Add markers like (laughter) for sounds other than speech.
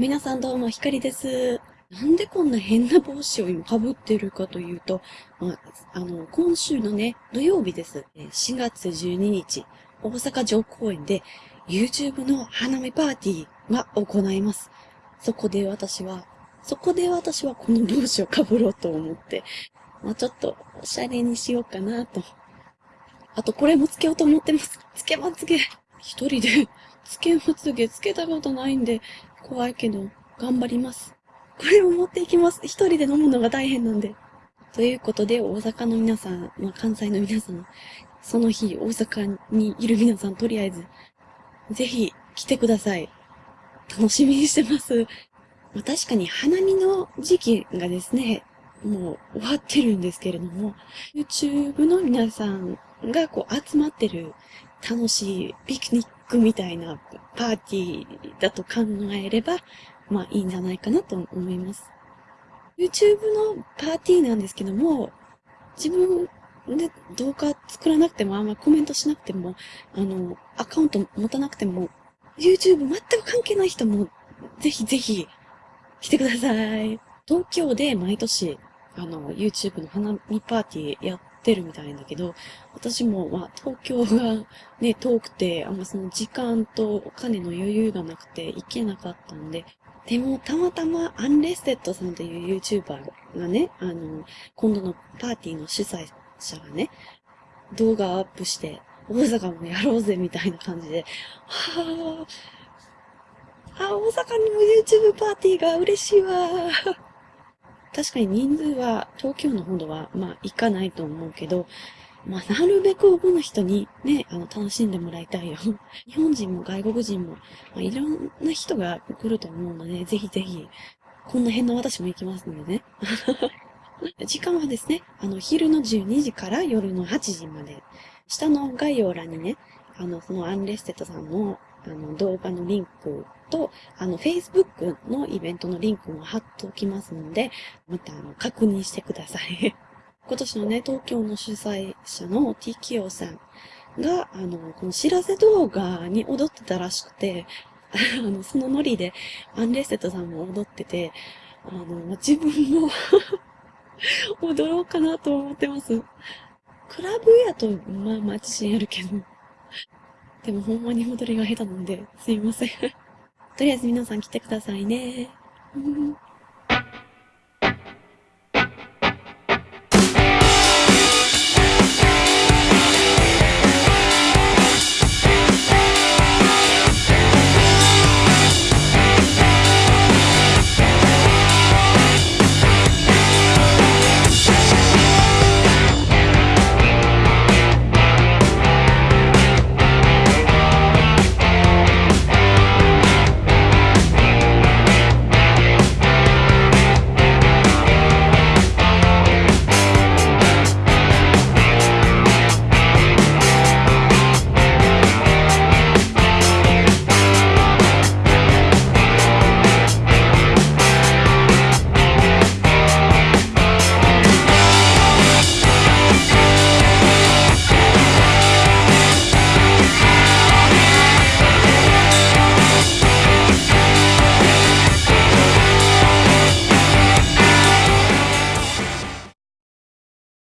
皆さんどうも、ひかりです。なんでこんな変な帽子を今被ってるかというと、まあ、あの、今週のね、土曜日です。4月12日、大阪城公園で YouTube の花見パーティーが行います。そこで私は、そこで私はこの帽子を被ろうと思って、まあ、ちょっとおしゃれにしようかなと。あとこれもつけようと思ってます。つけまつげ。一人でつけまつげつけたことないんで、怖いけど、頑張ります。これを持っていきます。一人で飲むのが大変なんで。ということで、大阪の皆さん、まあ、関西の皆さん、その日、大阪にいる皆さん、とりあえず、ぜひ来てください。楽しみにしてます。まあ、確かに花見の時期がですね、もう終わってるんですけれども、YouTube の皆さんがこう集まってる楽しいピクニックみたいなパーティーだと考えれば、まあいいんじゃないかなと思います。YouTube のパーティーなんですけども、自分で動画作らなくても、あんまコメントしなくても、あの、アカウント持たなくても、YouTube 全く関係ない人も、ぜひぜひ来てください。東京で毎年、あの、YouTube の花見パーティーやってるみたいだけど、私も、まあ、東京がね、遠くて、あんまその時間とお金の余裕がなくて行けなかったんで、でも、たまたま、アンレステッドさんという YouTuber がね、あの、今度のパーティーの主催者がね、動画アップして、大阪もやろうぜ、みたいな感じで、はぁ、あ、大阪にも YouTube パーティーが嬉しいわ確かに人数は、東京のほどは、まあ、行かないと思うけど、まあ、なるべく多くの人にね、あの、楽しんでもらいたいよ。(laughs) 日本人も外国人も、まあ、いろんな人が来ると思うので、ぜひぜひ、こんな辺の私も行きますのでね。(laughs) 時間はですね、あの、昼の12時から夜の8時まで。下の概要欄にね、あの、そのアンレステッドさんの、あの、動画のリンクと、あの、Facebook のイベントのリンクも貼っておきますので、また、あの、確認してください。(laughs) 今年のね、東京の主催者の TKO さんが、あの、お知らせ動画に踊ってたらしくて、(laughs) あの、そのノリで、アンレステッドさんも踊ってて、あの、ま自分も (laughs) 踊ろうかなと思ってます。クラブやと、まあまあ自信あるけど。でもほんまに踊りが下手なんで、すいませんとりあえず皆さん来てくださいね。